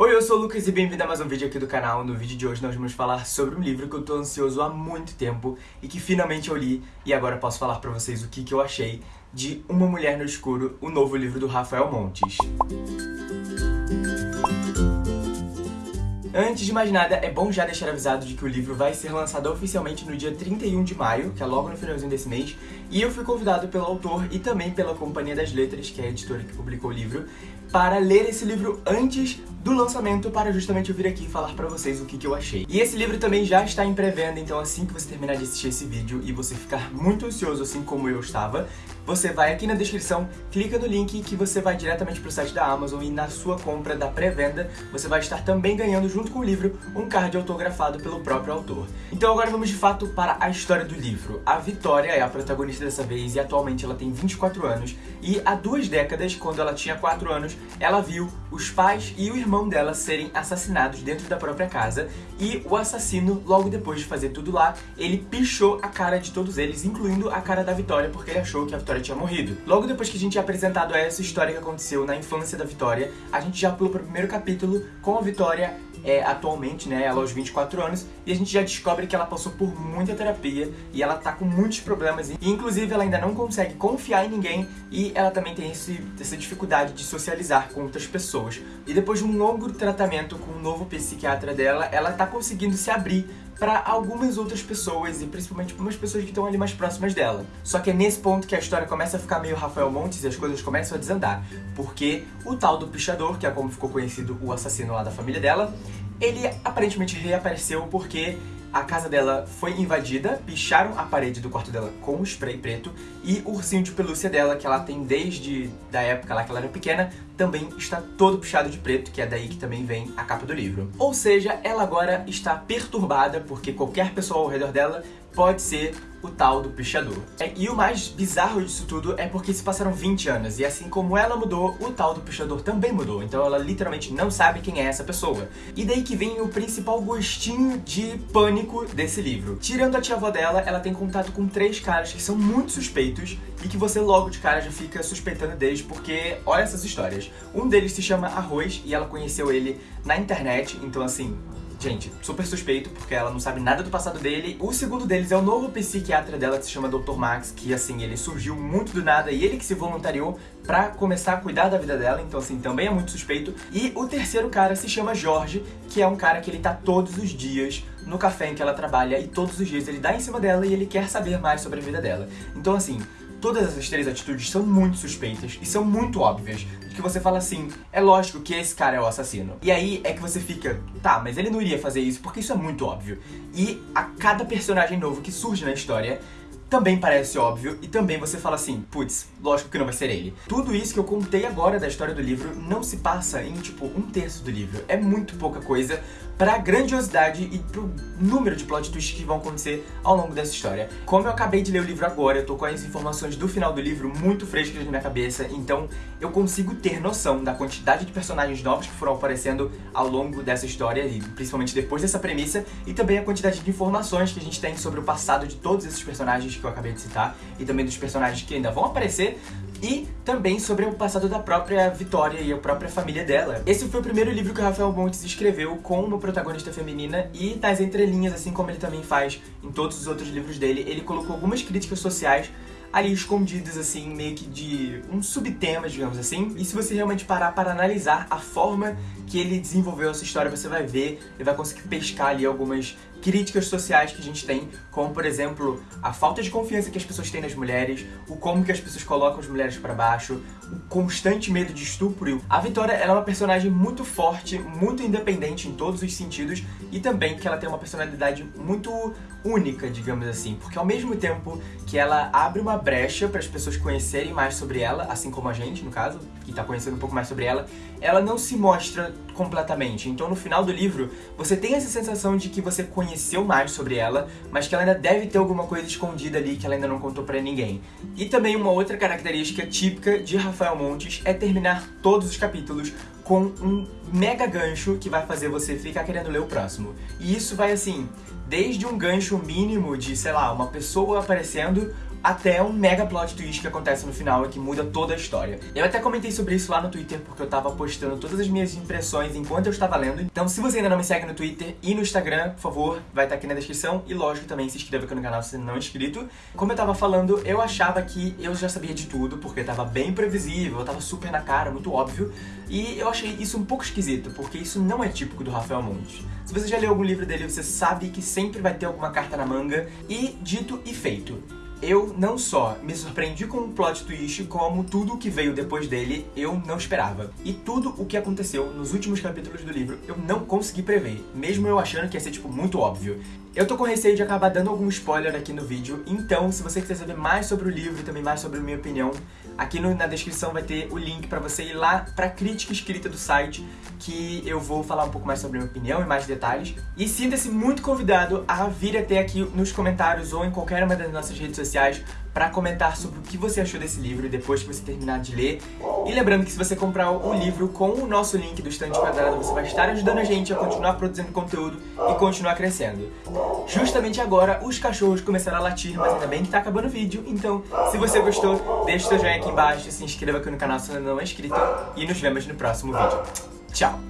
Oi, eu sou o Lucas e bem-vindo a mais um vídeo aqui do canal. No vídeo de hoje nós vamos falar sobre um livro que eu tô ansioso há muito tempo e que finalmente eu li e agora posso falar pra vocês o que, que eu achei de Uma Mulher no Escuro, o novo livro do Rafael Montes. Antes de mais nada, é bom já deixar avisado de que o livro vai ser lançado oficialmente no dia 31 de maio, que é logo no finalzinho desse mês, e eu fui convidado pelo autor e também pela Companhia das Letras, que é a editora que publicou o livro, para ler esse livro antes do lançamento para justamente eu vir aqui falar pra vocês o que, que eu achei. E esse livro também já está em pré-venda, então assim que você terminar de assistir esse vídeo e você ficar muito ansioso, assim como eu estava, você vai aqui na descrição, clica no link que você vai diretamente pro site da Amazon e na sua compra da pré-venda você vai estar também ganhando junto com o livro um card autografado pelo próprio autor. Então agora vamos de fato para a história do livro. A Vitória é a protagonista dessa vez e atualmente ela tem 24 anos e há duas décadas, quando ela tinha 4 anos, ela viu os pais e o irmão dela serem assassinados dentro da própria casa e o assassino, logo depois de fazer tudo lá, ele pichou a cara de todos eles, incluindo a cara da Vitória, porque ele achou que a Vitória tinha morrido. Logo depois que a gente é apresentado essa história que aconteceu na infância da Vitória, a gente já pula para o primeiro capítulo com a Vitória é, atualmente, né, ela aos 24 anos, e a gente já descobre que ela passou por muita terapia e ela tá com muitos problemas, e inclusive ela ainda não consegue confiar em ninguém e ela também tem esse, essa dificuldade de socializar com outras pessoas. E depois de um longo tratamento com um novo psiquiatra dela, ela tá conseguindo se abrir para algumas outras pessoas, e principalmente para umas pessoas que estão ali mais próximas dela. Só que é nesse ponto que a história começa a ficar meio Rafael Montes e as coisas começam a desandar, porque o tal do pichador, que é como ficou conhecido o assassino lá da família dela, ele aparentemente reapareceu porque a casa dela foi invadida, picharam a parede do quarto dela com spray preto e o ursinho de pelúcia dela, que ela tem desde da época lá que ela era pequena, também está todo pichado de preto, que é daí que também vem a capa do livro. Ou seja, ela agora está perturbada porque qualquer pessoa ao redor dela pode ser o tal do pichador. É, e o mais bizarro disso tudo é porque se passaram 20 anos, e assim como ela mudou, o tal do pichador também mudou, então ela literalmente não sabe quem é essa pessoa. E daí que vem o principal gostinho de pânico desse livro. Tirando a tia-avó dela, ela tem contato com três caras que são muito suspeitos, e que você logo de cara já fica suspeitando deles, porque olha essas histórias. Um deles se chama Arroz, e ela conheceu ele na internet, então assim, Gente, super suspeito, porque ela não sabe nada do passado dele. O segundo deles é o novo psiquiatra dela, que se chama Dr. Max, que assim, ele surgiu muito do nada e ele que se voluntariou pra começar a cuidar da vida dela, então assim, também é muito suspeito. E o terceiro cara se chama Jorge, que é um cara que ele tá todos os dias no café em que ela trabalha e todos os dias ele dá em cima dela e ele quer saber mais sobre a vida dela. Então assim, todas essas três atitudes são muito suspeitas e são muito óbvias que você fala assim, é lógico que esse cara é o assassino. E aí é que você fica, tá, mas ele não iria fazer isso porque isso é muito óbvio. E a cada personagem novo que surge na história, também parece óbvio, e também você fala assim, putz, lógico que não vai ser ele. Tudo isso que eu contei agora da história do livro não se passa em, tipo, um terço do livro. É muito pouca coisa pra grandiosidade e pro número de plot twists que vão acontecer ao longo dessa história. Como eu acabei de ler o livro agora, eu tô com as informações do final do livro muito frescas na minha cabeça, então eu consigo ter noção da quantidade de personagens novos que foram aparecendo ao longo dessa história, e principalmente depois dessa premissa, e também a quantidade de informações que a gente tem sobre o passado de todos esses personagens que eu acabei de citar, e também dos personagens que ainda vão aparecer, e também sobre o passado da própria Vitória e a própria família dela. Esse foi o primeiro livro que o Rafael Montes escreveu com uma protagonista feminina e nas entrelinhas, assim como ele também faz em todos os outros livros dele, ele colocou algumas críticas sociais ali escondidas, assim, meio que de um subtema, digamos assim. E se você realmente parar para analisar a forma que ele desenvolveu essa história, você vai ver e vai conseguir pescar ali algumas críticas sociais que a gente tem, como por exemplo, a falta de confiança que as pessoas têm nas mulheres, o como que as pessoas colocam as mulheres para baixo, o constante medo de estupro. A Vitória ela é uma personagem muito forte, muito independente em todos os sentidos e também que ela tem uma personalidade muito única, digamos assim, porque ao mesmo tempo que ela abre uma brecha para as pessoas conhecerem mais sobre ela, assim como a gente, no caso, que está conhecendo um pouco mais sobre ela, ela não se mostra completamente. Então no final do livro, você tem essa sensação de que você conheceu mais sobre ela, mas que ela ainda deve ter alguma coisa escondida ali que ela ainda não contou pra ninguém. E também uma outra característica típica de Rafael Montes é terminar todos os capítulos com um mega gancho que vai fazer você ficar querendo ler o próximo. E isso vai assim, desde um gancho mínimo de, sei lá, uma pessoa aparecendo, até um mega plot twist que acontece no final e que muda toda a história. Eu até comentei sobre isso lá no Twitter, porque eu tava postando todas as minhas impressões enquanto eu estava lendo. Então, se você ainda não me segue no Twitter e no Instagram, por favor, vai estar aqui na descrição. E lógico, também se inscreva aqui no canal se não é inscrito. Como eu tava falando, eu achava que eu já sabia de tudo, porque tava bem previsível, tava super na cara, muito óbvio. E eu achei isso um pouco esquisito, porque isso não é típico do Rafael Montes. Se você já leu algum livro dele, você sabe que sempre vai ter alguma carta na manga. E dito e feito eu não só me surpreendi com o plot twist, como tudo o que veio depois dele eu não esperava. E tudo o que aconteceu nos últimos capítulos do livro eu não consegui prever, mesmo eu achando que ia ser, tipo, muito óbvio. Eu tô com receio de acabar dando algum spoiler aqui no vídeo, então se você quiser saber mais sobre o livro e também mais sobre a minha opinião, aqui no, na descrição vai ter o link pra você ir lá pra crítica escrita do site, que eu vou falar um pouco mais sobre a minha opinião e mais detalhes. E sinta-se muito convidado a vir até aqui nos comentários ou em qualquer uma das nossas redes sociais para comentar sobre o que você achou desse livro depois que você terminar de ler. E lembrando que se você comprar o livro com o nosso link do Estante Quadrado, você vai estar ajudando a gente a continuar produzindo conteúdo e continuar crescendo. Justamente agora, os cachorros começaram a latir, mas ainda bem que tá acabando o vídeo, então se você gostou, deixa seu joinha aqui embaixo, se inscreva aqui no canal se ainda não é inscrito e nos vemos no próximo vídeo. Tchau!